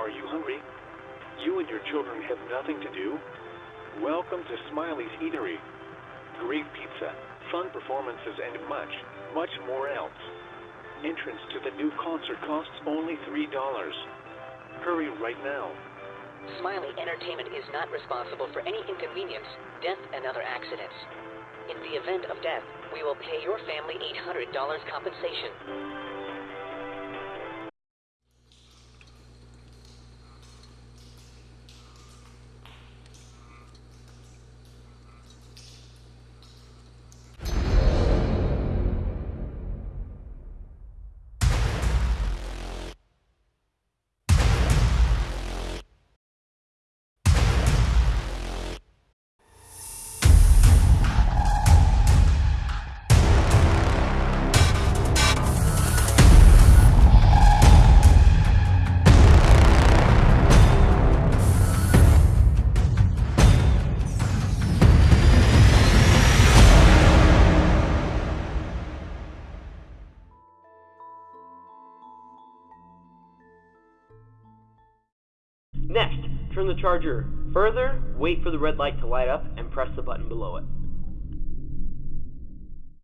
Are you hungry? You and your children have nothing to do? Welcome to Smiley's Eatery. Great pizza, fun performances, and much, much more else. Entrance to the new concert costs only $3. Hurry right now. Smiley Entertainment is not responsible for any inconvenience, death, and other accidents. In the event of death, we will pay your family $800 compensation. Next, turn the charger further, wait for the red light to light up, and press the button below it.